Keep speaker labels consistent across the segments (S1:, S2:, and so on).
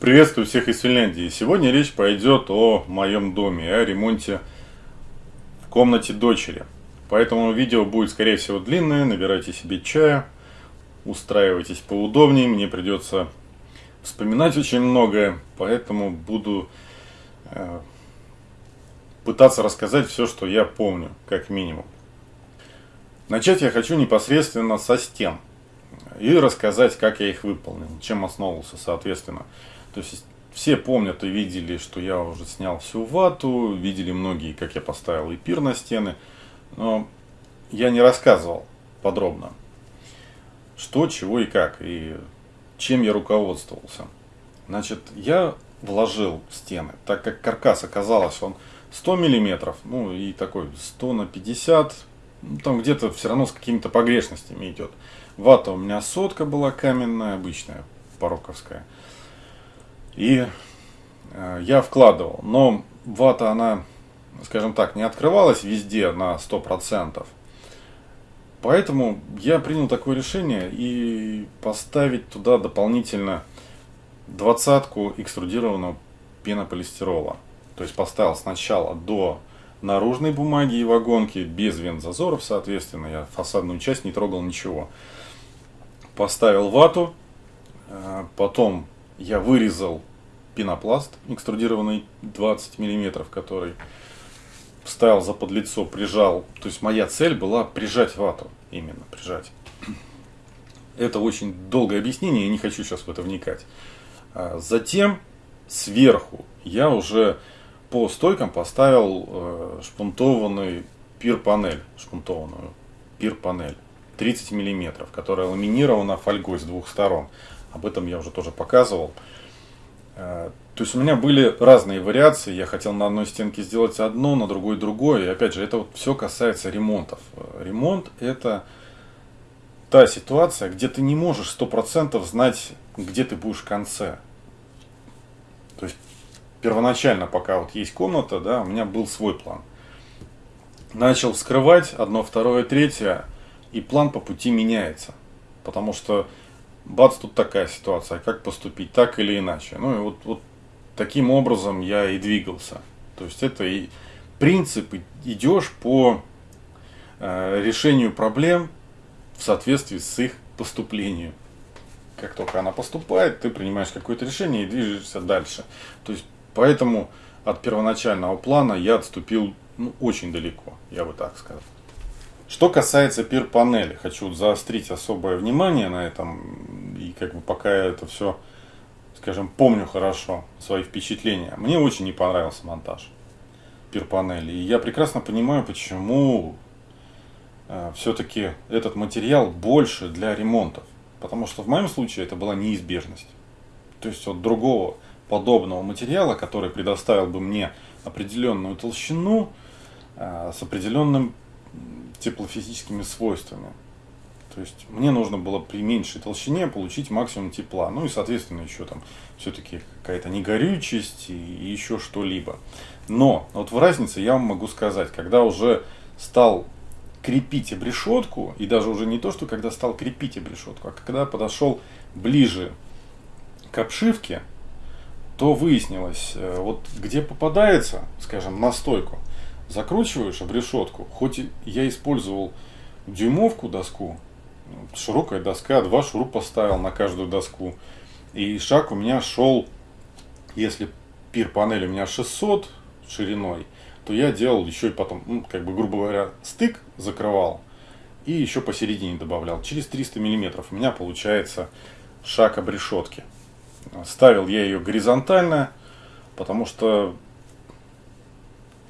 S1: Приветствую всех из Финляндии. Сегодня речь пойдет о моем доме, о ремонте в комнате дочери. Поэтому видео будет, скорее всего, длинное. Набирайте себе чая, устраивайтесь поудобнее. Мне придется вспоминать очень многое, поэтому буду э, пытаться рассказать все, что я помню, как минимум. Начать я хочу непосредственно со стен и рассказать, как я их выполнил, чем основывался, соответственно. То есть все помнят и видели, что я уже снял всю вату, видели многие, как я поставил эпир на стены, но я не рассказывал подробно, что, чего и как, и чем я руководствовался. Значит, я вложил стены, так как каркас оказалось, он 100 миллиметров, ну и такой 100 на 50, ну, там где-то все равно с какими-то погрешностями идет. Вата у меня сотка была каменная, обычная, пороковская. И э, я вкладывал. Но вата, она, скажем так, не открывалась везде на 100%. Поэтому я принял такое решение и поставить туда дополнительно двадцатку экструдированного пенополистирола. То есть поставил сначала до наружной бумаги и вагонки, без вент-зазоров, соответственно. Я фасадную часть не трогал ничего. Поставил вату, э, потом я вырезал пенопласт экструдированный 20 мм, который вставил за подлицо, прижал. То есть моя цель была прижать вату, именно прижать. Это очень долгое объяснение, я не хочу сейчас в это вникать. А затем сверху я уже по стойкам поставил э, шпунтованный пир-панель, шпунтованную пир-панель 30 мм, которая ламинирована фольгой с двух сторон. Об этом я уже тоже показывал. Э, то есть у меня были разные вариации. Я хотел на одной стенке сделать одно, на другой другое. И опять же, это вот все касается ремонтов. Э, ремонт это та ситуация, где ты не можешь сто процентов знать, где ты будешь в конце. То есть первоначально, пока вот есть комната, да, у меня был свой план. Начал вскрывать одно, второе, третье, и план по пути меняется. Потому что бац, тут такая ситуация, как поступить, так или иначе. Ну и вот, вот таким образом я и двигался. То есть это и принцип, идешь по э, решению проблем в соответствии с их поступлением. Как только она поступает, ты принимаешь какое-то решение и движешься дальше. То есть поэтому от первоначального плана я отступил ну, очень далеко, я бы так сказал. Что касается пир-панели, хочу заострить особое внимание на этом, и как бы пока я это все, скажем, помню хорошо, свои впечатления. Мне очень не понравился монтаж пир-панели, и я прекрасно понимаю, почему э, все-таки этот материал больше для ремонтов. Потому что в моем случае это была неизбежность. То есть от другого подобного материала, который предоставил бы мне определенную толщину э, с определенным теплофизическими свойствами. То есть мне нужно было при меньшей толщине получить максимум тепла. Ну и соответственно еще там все-таки какая-то негорючесть и еще что-либо. Но вот в разнице я вам могу сказать, когда уже стал крепить обрешетку, и даже уже не то, что когда стал крепить обрешетку, а когда подошел ближе к обшивке, то выяснилось, э, вот где попадается, скажем, на стойку, закручиваешь обрешетку, хоть я использовал дюймовку доску, широкая доска, два шурупа поставил на каждую доску, и шаг у меня шел, если пир панель у меня 600 шириной, то я делал еще и потом, ну, как бы, грубо говоря, стык закрывал, и еще посередине добавлял. Через 300 миллиметров у меня получается шаг обрешетки. Ставил я ее горизонтально, потому что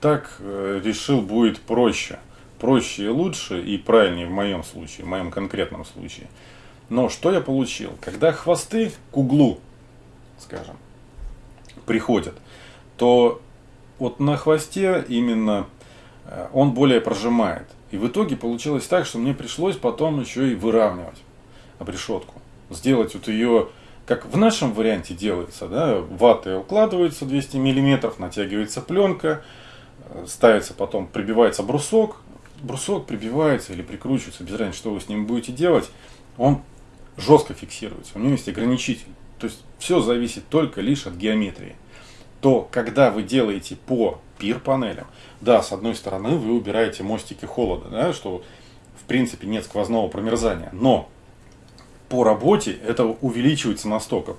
S1: так э, решил будет проще. Проще и лучше, и правильнее в моем случае, в моем конкретном случае. Но что я получил? Когда хвосты к углу, скажем, приходят, то вот на хвосте именно э, он более прожимает. И в итоге получилось так, что мне пришлось потом еще и выравнивать обрешетку. Сделать вот ее, как в нашем варианте делается, да, ваты укладываются 200 мм, натягивается пленка, ставится потом, прибивается брусок, брусок прибивается или прикручивается, без разницы, что вы с ним будете делать, он жестко фиксируется. У него есть ограничитель. То есть все зависит только лишь от геометрии. То, когда вы делаете по пир-панелям, да, с одной стороны вы убираете мостики холода, да, что в принципе нет сквозного промерзания, но по работе это увеличивается настолько.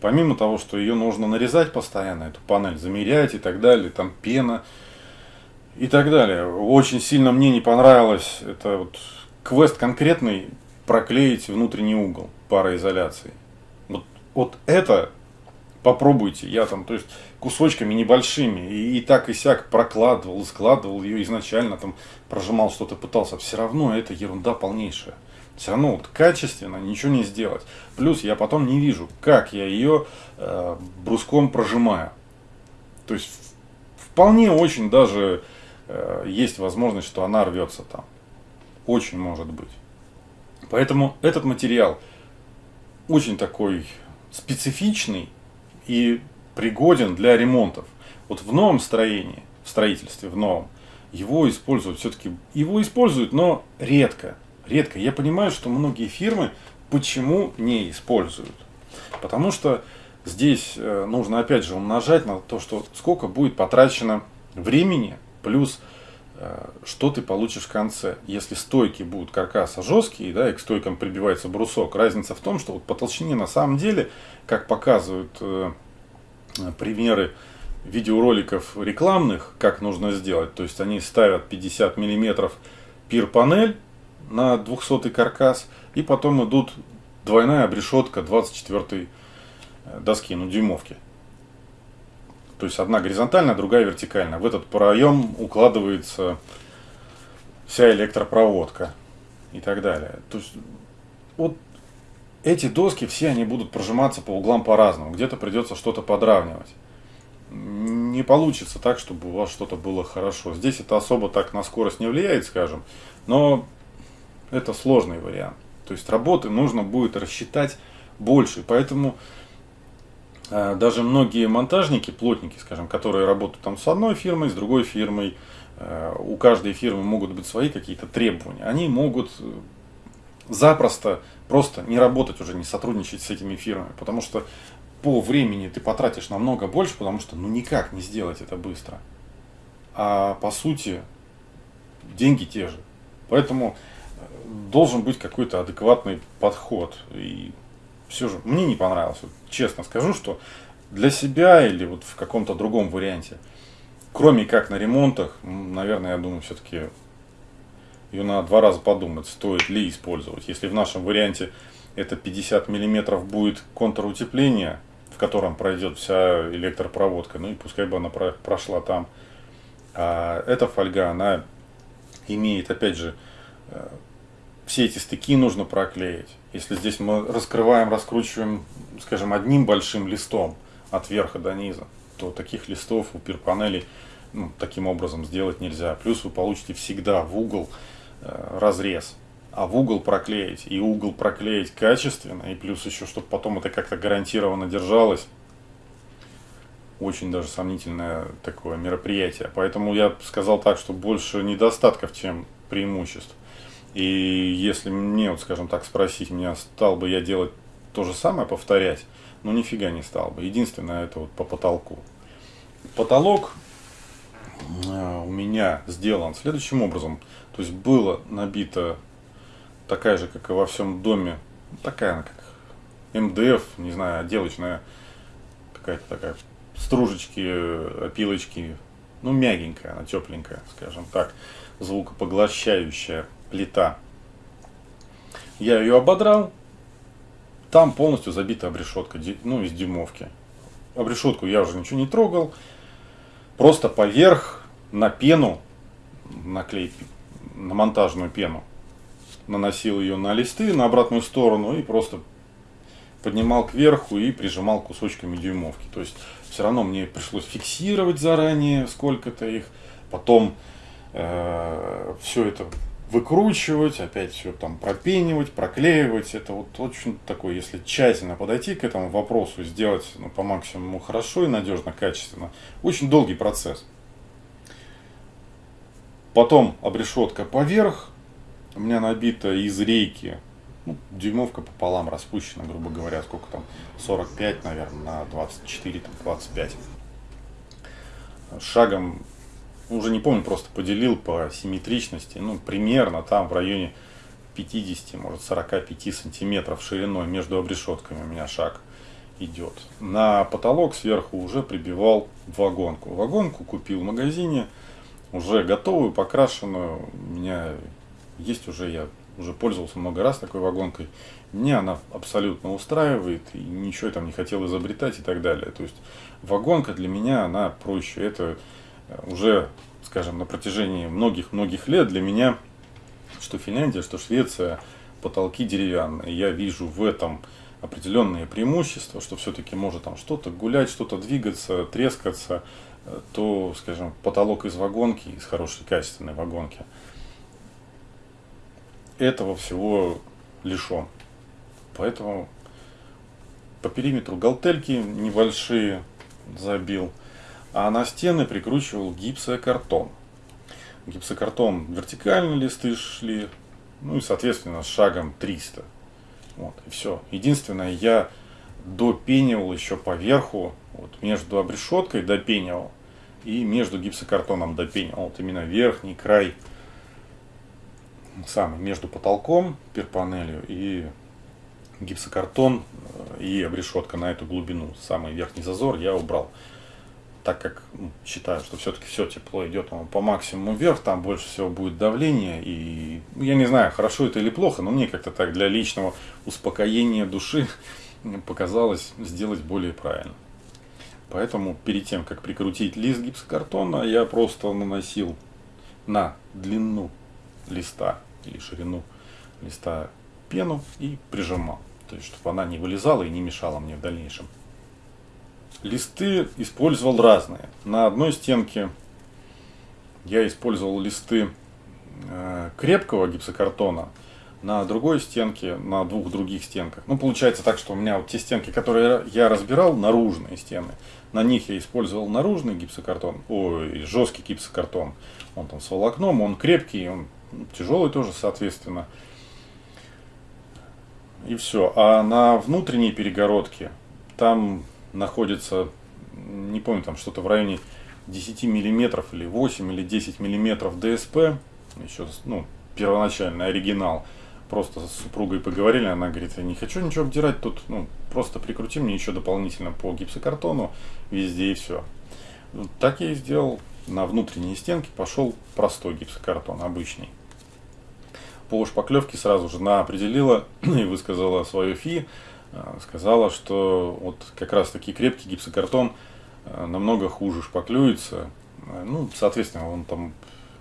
S1: Помимо того, что ее нужно нарезать постоянно, эту панель замерять и так далее, там пена и так далее. Очень сильно мне не понравилось, это вот квест конкретный, проклеить внутренний угол пароизоляции. Вот, вот это попробуйте. Я там, то есть, кусочками небольшими и, и так и сяк прокладывал, складывал ее изначально, там прожимал что-то, пытался. Все равно это ерунда полнейшая. Все равно вот качественно ничего не сделать. Плюс я потом не вижу, как я ее э, бруском прожимаю. То есть вполне очень даже есть возможность, что она рвется там. Очень может быть. Поэтому этот материал очень такой специфичный и пригоден для ремонтов. Вот в новом строении, в строительстве, в новом, его используют все-таки, его используют, но редко. Редко. Я понимаю, что многие фирмы почему не используют. Потому что здесь э, нужно опять же умножать на то, что сколько будет потрачено времени, плюс Э, что ты получишь в конце. Если стойки будут каркаса жесткие, да, и к стойкам прибивается брусок, разница в том, что вот по толщине на самом деле, как показывают э, примеры видеороликов рекламных, как нужно сделать, то есть они ставят 50 миллиметров пир-панель на 200 каркас, и потом идут двойная обрешетка 24 э, доски, ну дюймовки. То есть одна горизонтальная, другая вертикальная. В этот проем укладывается вся электропроводка и так далее. То есть вот эти доски все они будут прожиматься по углам по-разному. Где-то придется что-то подравнивать. Не получится так, чтобы у вас что-то было хорошо. Здесь это особо так на скорость не влияет, скажем, но это сложный вариант. То есть работы нужно будет рассчитать больше. Поэтому даже многие монтажники, плотники, скажем, которые работают там с одной фирмой, с другой фирмой, а, у каждой фирмы могут быть свои какие-то требования. Они могут э, запросто просто не работать уже, не сотрудничать с этими фирмами, потому что по времени ты потратишь намного больше, потому что ну никак не сделать это быстро. А по сути деньги те же. Поэтому э, должен быть какой-то адекватный подход. И все же мне не понравилось. Вот, честно скажу, что для себя или вот в каком-то другом варианте, кроме как на ремонтах, наверное, я думаю, все-таки ее надо два раза подумать, стоит ли использовать. Если в нашем варианте это 50 миллиметров будет контрутепление, в котором пройдет вся электропроводка, ну и пускай бы она прошла там. А эта фольга, она имеет, опять же, э, все эти стыки нужно проклеить. Если здесь мы раскрываем, раскручиваем, скажем, одним большим листом от верха до низа, то таких листов у пирпанелей ну, таким образом сделать нельзя. Плюс вы получите всегда в угол э, разрез. А в угол проклеить, и угол проклеить качественно, и плюс еще, чтобы потом это как-то гарантированно держалось, очень даже сомнительное такое мероприятие. Поэтому я сказал так, что больше недостатков, чем преимуществ. И если мне, вот, скажем так, спросить меня, стал бы я делать то же самое, повторять, ну нифига не стал бы. Единственное, это вот по потолку. Потолок э, у меня сделан следующим образом. То есть было набито такая же, как и во всем доме, такая как МДФ, не знаю, отделочная какая-то такая стружечки, опилочки, ну мягенькая, она тепленькая, скажем так, звукопоглощающая плита. Я ее ободрал. Там полностью забита обрешетка, ну, из дюймовки. Обрешетку я уже ничего не трогал. Просто поверх на пену, наклей, на монтажную пену, наносил ее на листы, на обратную сторону и просто поднимал кверху и прижимал кусочками дюймовки. То есть все равно мне пришлось фиксировать заранее сколько-то их, потом э, все это выкручивать, опять все там пропенивать, проклеивать. Это вот очень такой, если тщательно подойти к этому вопросу, сделать ну, по максимуму хорошо и надежно, качественно, очень долгий процесс. Потом обрешетка поверх, у меня набита из рейки ну, дюймовка пополам распущена, грубо говоря, сколько там, 45, наверное, на 24, там, 25. Шагом, уже не помню, просто поделил по симметричности, ну, примерно там в районе 50, может 45 сантиметров шириной между обрешетками у меня шаг идет. На потолок сверху уже прибивал вагонку. Вагонку купил в магазине, уже готовую, покрашенную. У меня есть уже, я уже пользовался много раз такой вагонкой. Мне она абсолютно устраивает, и ничего я там не хотел изобретать и так далее. То есть вагонка для меня, она проще. Это уже, скажем, на протяжении многих-многих лет для меня что Финляндия, что Швеция, потолки деревянные. Я вижу в этом определенные преимущества, что все-таки может там что-то гулять, что-то двигаться, трескаться, э, то, скажем, потолок из вагонки, из хорошей качественной вагонки, этого всего лишен. Поэтому по периметру галтельки небольшие забил, а на стены прикручивал гипсокартон гипсокартон вертикальные листы шли, ну и соответственно с шагом 300. Вот, и все. Единственное, я допенивал еще поверху, вот между обрешеткой допенивал и между гипсокартоном допенивал. Вот именно верхний край, самый между потолком, перпанелью и гипсокартон э, и обрешетка на эту глубину, самый верхний зазор я убрал так как ну, считаю, что все-таки все тепло идет по максимуму вверх, там больше всего будет давление. И ну, я не знаю, хорошо это или плохо, но мне как-то так для личного успокоения души показалось сделать более правильно. Поэтому перед тем, как прикрутить лист гипсокартона, я просто наносил на длину листа или ширину листа пену и прижимал. То есть, чтобы она не вылезала и не мешала мне в дальнейшем. Листы использовал разные. На одной стенке я использовал листы э, крепкого гипсокартона, на другой стенке, на двух других стенках. Ну, получается так, что у меня вот те стенки, которые я разбирал, наружные стены, на них я использовал наружный гипсокартон, ой, жесткий гипсокартон. Он там с волокном, он крепкий, он тяжелый тоже, соответственно. И все. А на внутренней перегородке там находится, не помню, там что-то в районе 10 миллиметров или 8 или 10 миллиметров ДСП, еще, ну, первоначальный оригинал. Просто с супругой поговорили, она говорит, я не хочу ничего обдирать тут, ну, просто прикрути мне еще дополнительно по гипсокартону везде и все. Так я и сделал. На внутренние стенки пошел простой гипсокартон, обычный. По шпаклевке сразу же она определила и высказала свое фи, сказала, что вот как раз таки крепкий гипсокартон э, намного хуже шпаклюется. Э, ну, соответственно, он там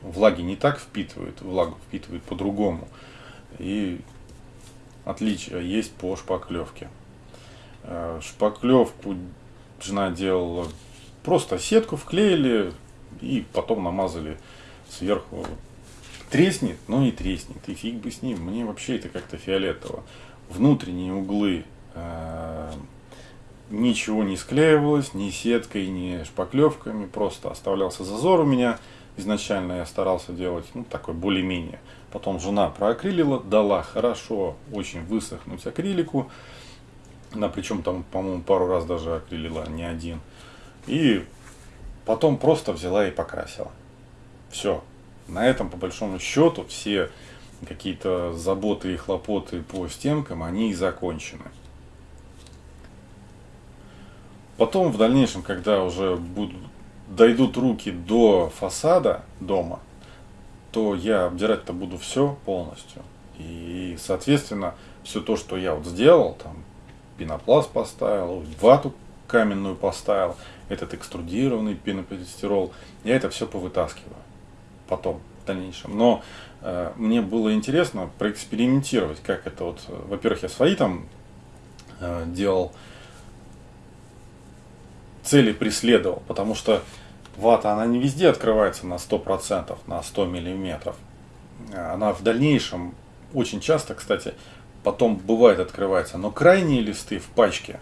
S1: влаги не так впитывает, влагу впитывает по-другому. И отличия есть по шпаклевке. Шпаклевку жена делала просто сетку вклеили и потом намазали сверху. Треснет, но не треснет. И фиг бы с ним. Мне вообще это как-то фиолетово. Внутренние углы Э, ничего не склеивалось, ни сеткой, ни шпаклевками, просто оставлялся зазор у меня. Изначально я старался делать, ну, такой более-менее. Потом жена проакрилила, дала хорошо, очень высохнуть акрилику. Она причем там, по-моему, пару раз даже акрилила, не один. И потом просто взяла и покрасила. Все. На этом, по большому счету, все какие-то заботы и хлопоты по стенкам, они и закончены. Потом в дальнейшем, когда уже будут, дойдут руки до фасада дома, то я обдирать-то буду все полностью. И, соответственно, все то, что я вот сделал, там, пенопласт поставил, вату каменную поставил, этот экструдированный пенополистирол, я это все повытаскиваю потом, в дальнейшем. Но э, мне было интересно проэкспериментировать, как это вот, во-первых, я свои там э, делал, цели преследовал, потому что вата, она не везде открывается на 100%, на 100 миллиметров. Она в дальнейшем, очень часто, кстати, потом бывает открывается, но крайние листы в пачке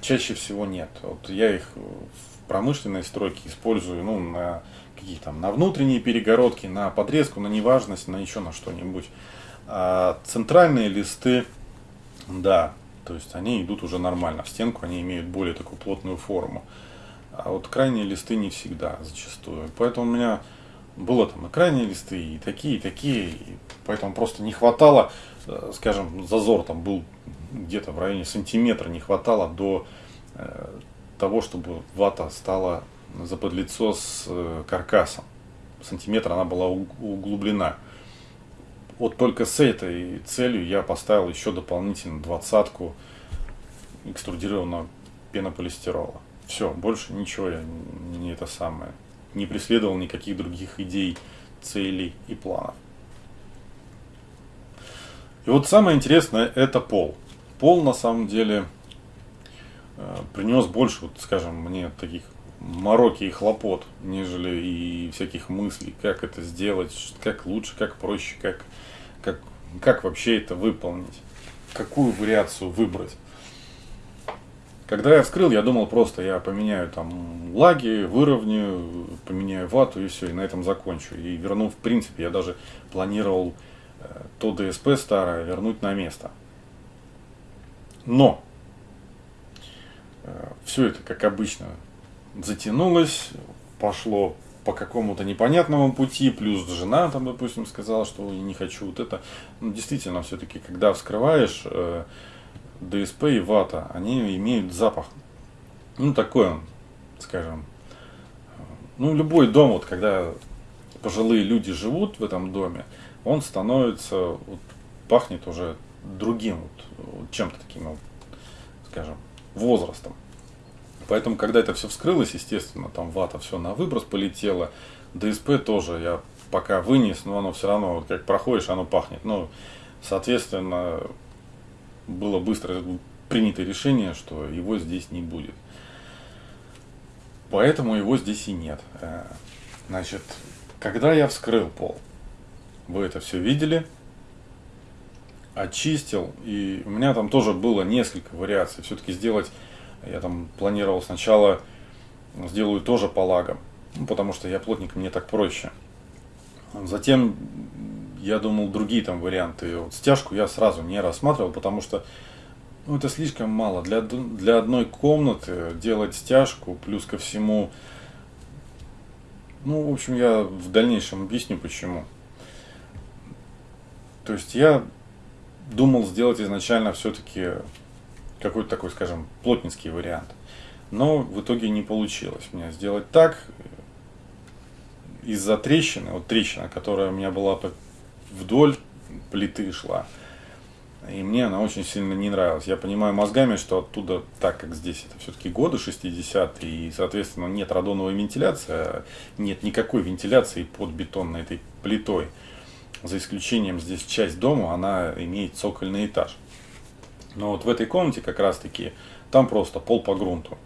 S1: чаще всего нет. Вот я их в промышленной стройке использую, ну, на какие там, на внутренние перегородки, на подрезку, на неважность, на еще на что-нибудь. А центральные листы, да, то есть они идут уже нормально в стенку, они имеют более такую плотную форму. А вот крайние листы не всегда, зачастую. Поэтому у меня было там и крайние листы, и такие, и такие. И поэтому просто не хватало, э, скажем, зазор там был где-то в районе сантиметра не хватало до э, того, чтобы вата стала заподлицо с э, каркасом. Сантиметр она была углублена. Вот только с этой целью я поставил еще дополнительно двадцатку экструдированного пенополистирола. Все, больше ничего я не это самое. Не преследовал никаких других идей, целей и планов. И вот самое интересное это пол. Пол на самом деле э, принес больше, вот, скажем, мне таких мороки и хлопот, нежели и всяких мыслей, как это сделать, как лучше, как проще, как, как, как вообще это выполнить, какую вариацию выбрать. Когда я вскрыл, я думал просто, я поменяю там лаги, выровняю, поменяю вату и все, и на этом закончу. И верну, в принципе, я даже планировал э, то ДСП старое вернуть на место. Но э, все это, как обычно, затянулось, пошло по какому-то непонятному пути, плюс жена там, допустим, сказала, что не хочу вот это. Ну, действительно, все-таки, когда вскрываешь э, ДСП и вата, они имеют запах. Ну, такой он, скажем. Ну, любой дом, вот когда пожилые люди живут в этом доме, он становится, вот, пахнет уже другим, вот чем-то таким, вот, скажем, возрастом. Поэтому, когда это все вскрылось, естественно, там вата все на выброс полетело. ДСП тоже я пока вынес, но оно все равно, вот как проходишь, оно пахнет. Ну, соответственно, было быстро принято решение, что его здесь не будет. Поэтому его здесь и нет. Э, значит, когда я вскрыл пол, вы это все видели, очистил, и у меня там тоже было несколько вариаций. Все-таки сделать я там планировал сначала сделаю тоже по лагам, ну, потому что я плотник, мне так проще. Затем я думал другие там варианты. Вот стяжку я сразу не рассматривал, потому что ну, это слишком мало. Для, для одной комнаты делать стяжку, плюс ко всему, ну, в общем, я в дальнейшем объясню почему. То есть я думал сделать изначально все-таки какой-то такой, скажем, плотницкий вариант. Но в итоге не получилось мне сделать так. Из-за трещины, вот трещина, которая у меня была вдоль плиты шла, и мне она очень сильно не нравилась. Я понимаю мозгами, что оттуда, так как здесь это все-таки годы 60-е, и, соответственно, нет радоновой вентиляции, а нет никакой вентиляции под бетонной этой плитой. За исключением здесь часть дома, она имеет цокольный этаж. Но вот в этой комнате как раз таки, там просто пол по грунту.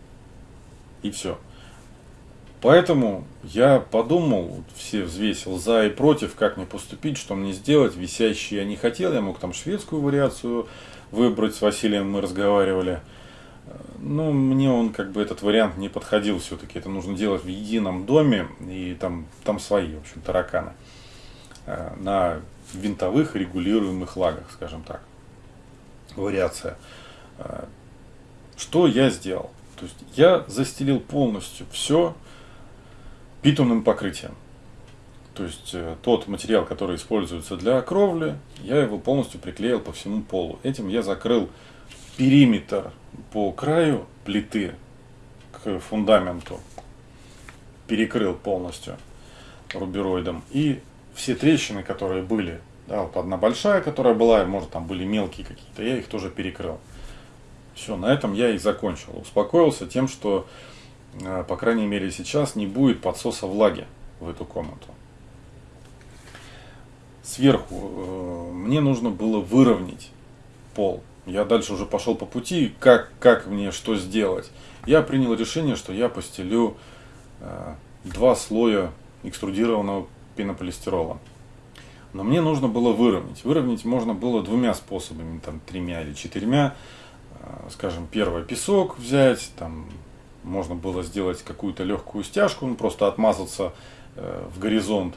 S1: И все. Поэтому я подумал, все взвесил за и против, как мне поступить, что мне сделать. Висящий я не хотел, я мог там шведскую вариацию выбрать, с Василием мы разговаривали. Но мне он как бы этот вариант не подходил все-таки. Это нужно делать в едином доме, и там, там свои, в общем, тараканы. Э, на винтовых регулируемых лагах, скажем так вариация. А, что я сделал? То есть я застелил полностью все битумным покрытием. То есть э, тот материал, который используется для кровли, я его полностью приклеил по всему полу. Этим я закрыл периметр по краю плиты к фундаменту. Перекрыл полностью рубероидом. И все трещины, которые были да, вот одна большая, которая была, может там были мелкие какие-то, я их тоже перекрыл. Все, на этом я и закончил. Успокоился тем, что, э, по крайней мере сейчас, не будет подсоса влаги в эту комнату. Сверху э, мне нужно было выровнять пол. Я дальше уже пошел по пути, как, как мне что сделать. Я принял решение, что я постелю э, два слоя экструдированного пенополистирола. Но мне нужно было выровнять. Выровнять можно было двумя способами, там, тремя или четырьмя. А, скажем, первое песок взять, там можно было сделать какую-то легкую стяжку, ну, просто отмазаться э, в горизонт,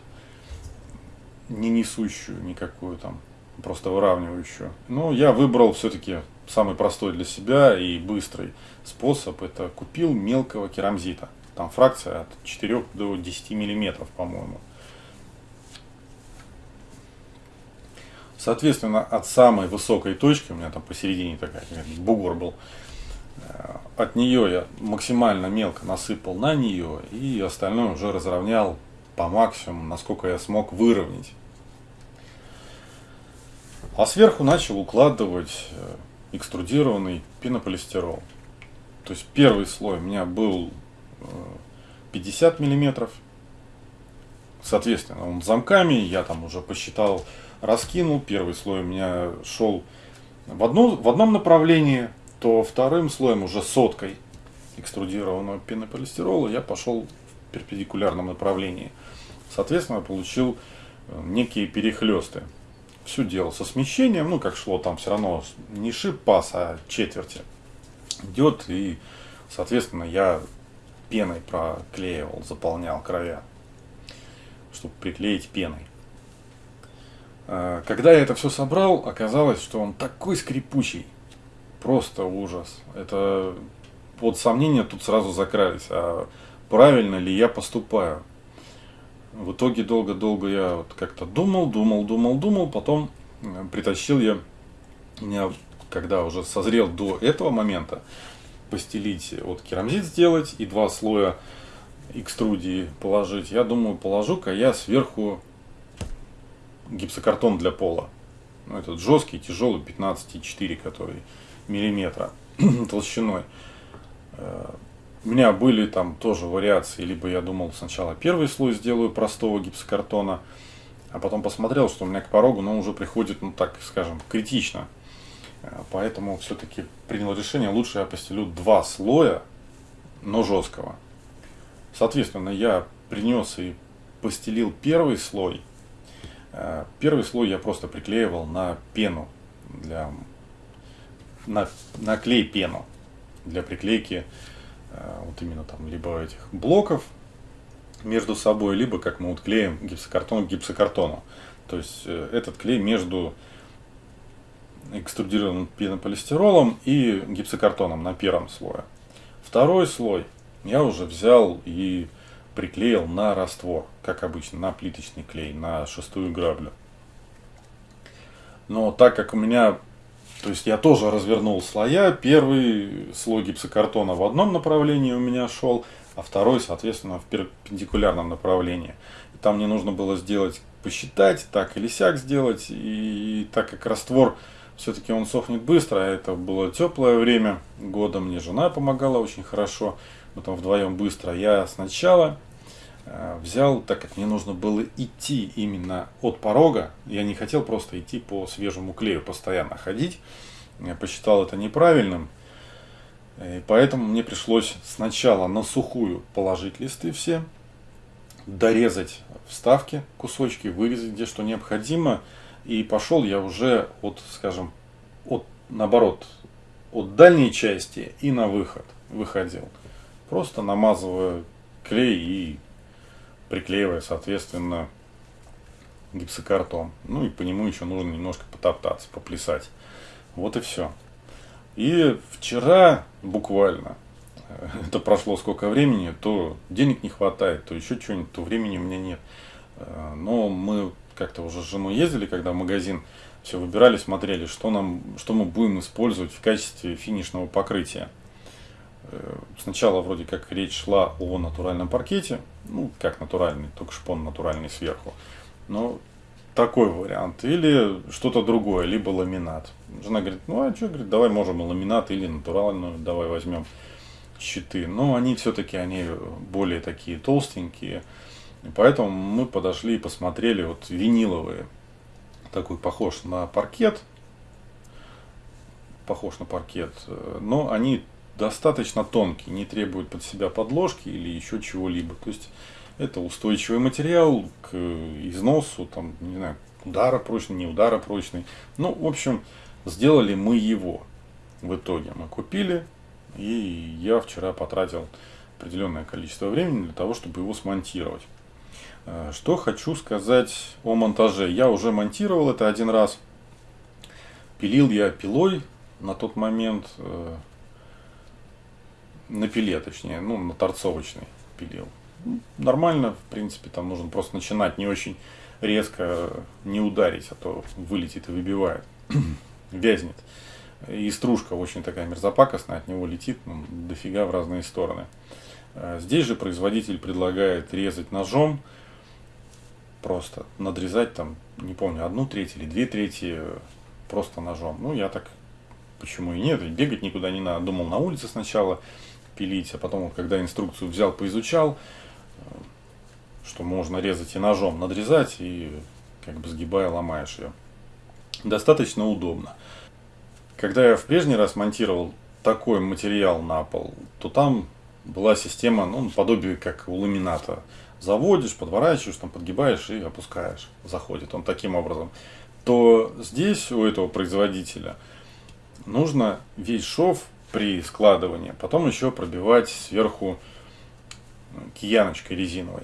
S1: не несущую никакую там просто выравнивающую. Но я выбрал все-таки самый простой для себя и быстрый способ. Это купил мелкого керамзита. Там фракция от 4 до 10 миллиметров, по-моему. Соответственно, от самой высокой точки, у меня там посередине такая бугор был, э, от нее я максимально мелко насыпал на нее и остальное уже разровнял по максимуму, насколько я смог выровнять. А сверху начал укладывать э, экструдированный пенополистирол. То есть первый слой у меня был 50 э, миллиметров. Соответственно, он замками, я там уже посчитал, раскинул. Первый слой у меня шел в, одну, в одном направлении, то вторым слоем уже соткой экструдированного пенополистирола я пошел в перпендикулярном направлении. Соответственно, получил э, некие перехлесты все делал со смещением, ну как шло там все равно не шип пас, а четверти идет и соответственно я пеной проклеивал, заполнял края, чтобы приклеить пеной. А, когда я это все собрал, оказалось, что он такой скрипучий, просто ужас. Это под сомнения тут сразу закрались, а правильно ли я поступаю. В итоге долго-долго я вот как-то думал, думал, думал, думал, потом э, притащил я, меня, когда уже созрел до этого момента, постелить, вот керамзит сделать и два слоя экструдии положить. Я думаю, положу-ка я сверху гипсокартон для пола. Ну, этот жесткий, тяжелый, 15,4, который миллиметра толщиной. Э, у меня были там тоже вариации, либо я думал сначала первый слой сделаю простого гипсокартона, а потом посмотрел, что у меня к порогу, но уже приходит, ну так скажем, критично. Э, поэтому все-таки принял решение, лучше я постелю два слоя, но жесткого. Соответственно, я принес и постелил первый слой. Первый слой я просто приклеивал на пену, для, на, на клей пену для приклейки Э, вот именно там либо этих блоков между собой, либо как мы вот клеим гипсокартон к гипсокартону. То есть э, этот клей между экструдированным пенополистиролом и гипсокартоном на первом слое. Второй слой я уже взял и приклеил на раствор, как обычно, на плиточный клей, на шестую граблю. Но так как у меня то есть я тоже развернул слоя. Первый слой гипсокартона в одном направлении у меня шел, а второй, соответственно, в перпендикулярном направлении. И там мне нужно было сделать, посчитать, так или сяк сделать. И так как раствор все-таки он сохнет быстро, а это было теплое время года, мне жена помогала очень хорошо, мы там вдвоем быстро. Я сначала Э, взял, так как мне нужно было идти именно от порога, я не хотел просто идти по свежему клею, постоянно ходить, я посчитал это неправильным, и поэтому мне пришлось сначала на сухую положить листы все, дорезать вставки, кусочки, вырезать где что необходимо, и пошел я уже от, скажем, от, наоборот, от дальней части и на выход выходил. Просто намазывая клей и приклеивая, соответственно, гипсокартон. Ну и по нему еще нужно немножко потоптаться, поплясать. Вот и все. И вчера буквально, э, это прошло сколько времени, то денег не хватает, то еще что-нибудь, то времени у меня нет. Э, но мы как-то уже с женой ездили, когда в магазин, все выбирали, смотрели, что, нам, что мы будем использовать в качестве финишного покрытия. Э, сначала вроде как речь шла о натуральном паркете, ну как натуральный, только шпон натуральный сверху. Но такой вариант. Или что-то другое, либо ламинат. Жена говорит, ну а что, говорит, давай можем ламинат, или натуральную, давай возьмем щиты. Но они все-таки, они более такие толстенькие. И поэтому мы подошли и посмотрели вот виниловые. Такой похож на паркет. Похож на паркет. Но они достаточно тонкий, не требует под себя подложки или еще чего-либо. То есть это устойчивый материал к износу, там, не знаю, удара прочный, не удара прочный. Ну, в общем, сделали мы его в итоге. Мы купили, и я вчера потратил определенное количество времени для того, чтобы его смонтировать. Э, что хочу сказать о монтаже. Я уже монтировал это один раз. Пилил я пилой на тот момент, э, на пиле точнее, ну на торцовочной пилил. Нормально, в принципе, там нужно просто начинать не очень резко, не ударить, а то вылетит и выбивает, вязнет. И стружка очень такая мерзопакостная, от него летит ну, дофига в разные стороны. Э, здесь же производитель предлагает резать ножом, просто надрезать там, не помню, одну треть или две трети просто ножом. Ну, я так, почему и нет, бегать никуда не надо. Думал на улице сначала пилить, а потом, когда инструкцию взял, поизучал, э, что можно резать и ножом надрезать, и как бы сгибая ломаешь ее. Достаточно удобно. Когда я в прежний раз монтировал такой материал на пол, то там была система, ну, подобие как у ламината. Заводишь, подворачиваешь, там подгибаешь и опускаешь. Заходит он таким образом. То здесь у этого производителя нужно весь шов при складывании, потом еще пробивать сверху кияночкой резиновой.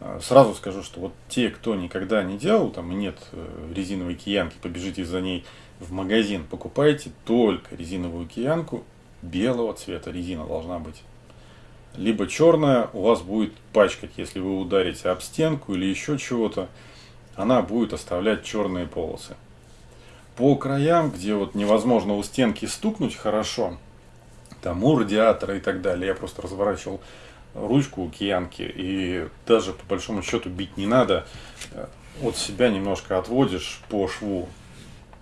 S1: А, сразу скажу, что вот те, кто никогда не делал, там нет э, резиновой киянки, побежите за ней в магазин, покупайте только резиновую киянку белого цвета резина должна быть либо черная у вас будет пачкать, если вы ударите об стенку или еще чего-то, она будет оставлять черные полосы. По краям, где вот невозможно у стенки стукнуть хорошо, там у радиатора и так далее, я просто разворачивал ручку у киянки и даже по большому счету бить не надо, от себя немножко отводишь по шву,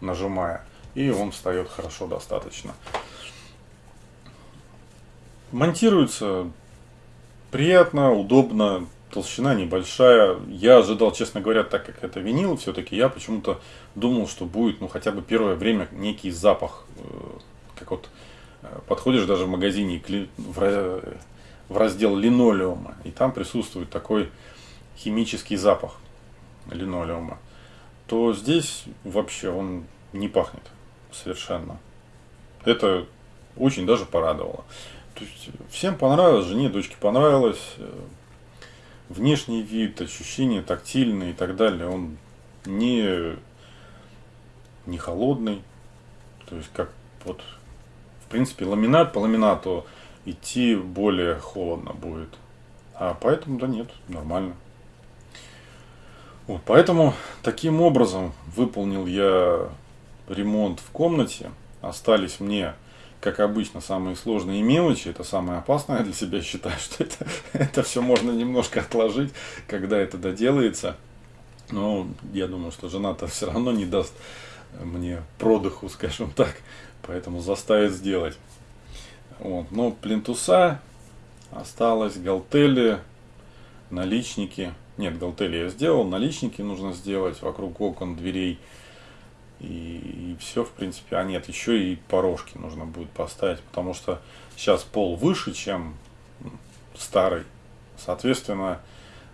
S1: нажимая, и он встает хорошо достаточно. Монтируется приятно, удобно, толщина небольшая. Я ожидал, честно говоря, так как это винил, все-таки я почему-то думал, что будет, ну, хотя бы первое время некий запах. Э, как вот э, подходишь даже в магазине в раздел линолеума, и там присутствует такой химический запах линолеума, то здесь вообще он не пахнет совершенно. Это очень даже порадовало. То есть всем понравилось, жене, дочке понравилось. Внешний вид, ощущения тактильные и так далее. Он не, не холодный. То есть как вот в принципе ламинат по ламинату идти более холодно будет. А поэтому да нет, нормально. Вот, поэтому таким образом выполнил я ремонт в комнате. Остались мне как обычно, самые сложные мелочи, это самое опасное для себя считаю, что это, это все можно немножко отложить, когда это доделается. Но я думаю, что жена-то все равно не даст мне продыху, скажем так, поэтому заставит сделать. Вот. Но плинтуса осталось, галтели, наличники. Нет, галтели я сделал, наличники нужно сделать вокруг окон, дверей. И, и все, в принципе. А нет, еще и порожки нужно будет поставить, потому что сейчас пол выше, чем старый. Соответственно,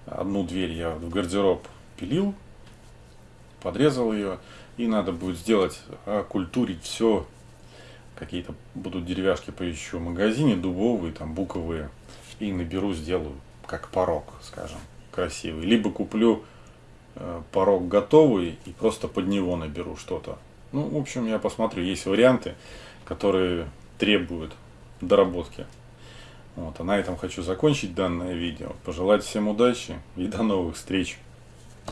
S1: одну дверь я в гардероб пилил, подрезал ее, и надо будет сделать, окультурить все. Какие-то будут деревяшки поищу в магазине, дубовые, там буковые, и наберу, сделаю как порог, скажем, красивый. Либо куплю порог готовый и просто под него наберу что-то. Ну, в общем, я посмотрю, есть варианты, которые требуют доработки. Вот, а на этом хочу закончить данное видео. Пожелать всем удачи и до новых встреч.